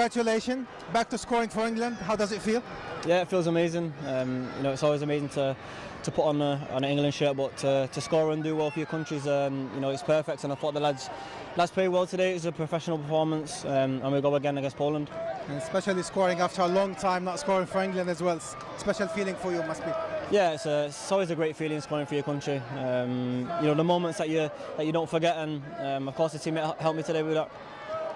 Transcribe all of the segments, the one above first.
Congratulations, back to scoring for England. How does it feel? Yeah, it feels amazing. Um, you know, it's always amazing to to put on, a, on an England shirt, but to, to score and do well for your countries, um, you know, it's perfect. And I thought the lads lads played well today. It was a professional performance, um, and we go again against Poland. And especially scoring after a long time, not scoring for England as well. Special feeling for you must be. Yeah, it's, a, it's always a great feeling scoring for your country. Um, you know, the moments that you that you don't forget, and um, of course the teammate helped me today with that.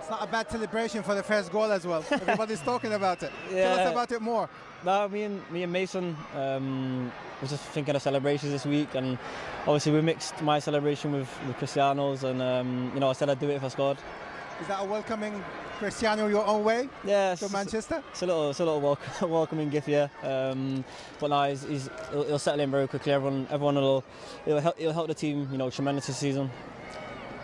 It's not a bad celebration for the first goal as well. Everybody's talking about it. Yeah. Tell us about it more. No, me and me and Mason um, was just thinking of celebrations this week, and obviously we mixed my celebration with, with Cristiano's, and um, you know I said I'd do it if I scored. Is that a welcoming Cristiano your own way? Yeah, to Manchester. It's a little, it's a little welcome, welcoming gift, yeah. Um, but now he's, he's he'll, he'll, settle in very quickly. Everyone, everyone will, it'll help, it'll help the team, you know, tremendous this season.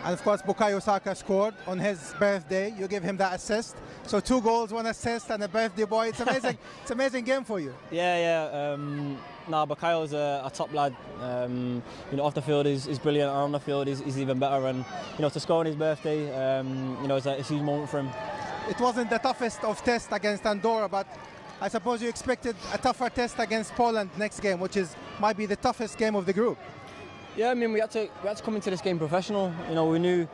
And of course, Bukayo Saka scored on his birthday. You give him that assist. So two goals, one assist, and a birthday boy. It's amazing. it's amazing game for you. Yeah, yeah. Um, no, Bukayo's a, a top lad. Um, you know, off the field he's, he's brilliant, and on the field he's, he's, even better. And you know, to score on his birthday, um, you know, it's a, it's a huge moment for him. It wasn't the toughest of tests against Andorra, but I suppose you expected a tougher test against Poland next game, which is might be the toughest game of the group. Yeah, I mean, we had to we had to come into this game professional. You know, we knew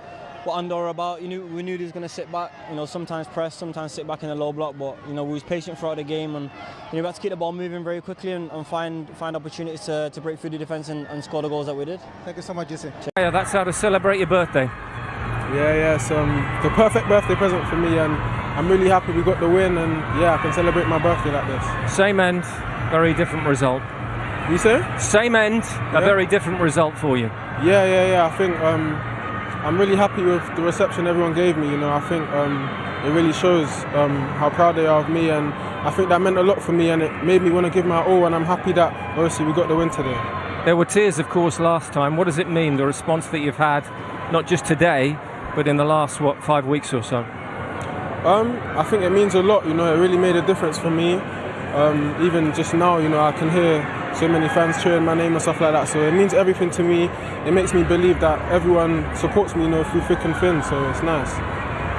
what Andorra about. You knew we knew he was going to sit back. You know, sometimes press, sometimes sit back in the low block. But you know, we was patient throughout the game, and you know, we had to keep the ball moving very quickly and, and find find opportunities to, to break through the defence and, and, score the goals that we did. Thank you so much, Jesse. Yeah, that's how to celebrate your birthday. Yeah, yeah, it's um, the perfect birthday present for me, and I'm really happy we got the win, and yeah, I can celebrate my birthday like this. Same end, very different result. You say? Same end, a very different result for you. Yeah, yeah, yeah. I think um, I'm really happy with the reception everyone gave me. You know, I think um, it really shows um, how proud they are of me, and I think that meant a lot for me, and it made me want to give my all. And I'm happy that obviously we got the win today. There were tears, of course, last time. What does it mean, the response that you've had, not just today, but in the last what five weeks or so? Um, I think it means a lot. You know, it really made a difference for me. Um, even just now, you know, I can hear so many fans cheering my name and stuff like that. So it means everything to me. It makes me believe that everyone supports me, you know, through thick and thin. So it's nice.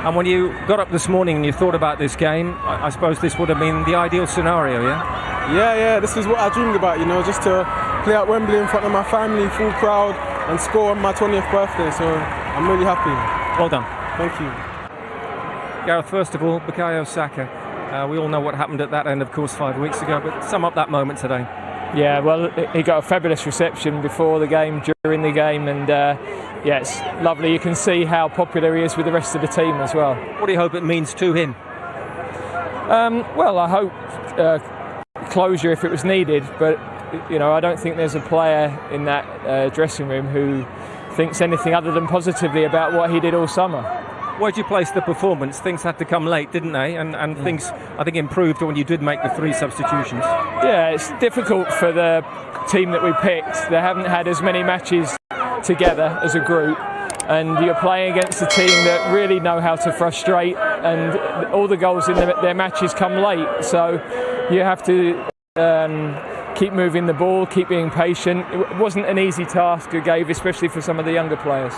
And when you got up this morning and you thought about this game, I, I suppose this would have been the ideal scenario, yeah? Yeah, yeah. This is what I dreamed about, you know, just to play at Wembley in front of my family, full crowd, and score on my 20th birthday. So I'm really happy. Well done. Thank you. Gareth, first of all, Bukayo Saka. Uh, we all know what happened at that end, of course, five weeks ago, but sum up that moment today. Yeah, well, he got a fabulous reception before the game, during the game, and uh, yeah, it's lovely. You can see how popular he is with the rest of the team as well. What do you hope it means to him? Um, well, I hope uh, closure if it was needed, but you know, I don't think there's a player in that uh, dressing room who thinks anything other than positively about what he did all summer. Where'd you place the performance? Things had to come late, didn't they? And, and yeah. things, I think, improved when you did make the three substitutions. Yeah, it's difficult for the team that we picked. They haven't had as many matches together as a group. And you're playing against a team that really know how to frustrate, and all the goals in their matches come late. So you have to um, keep moving the ball, keep being patient. It wasn't an easy task to gave, especially for some of the younger players.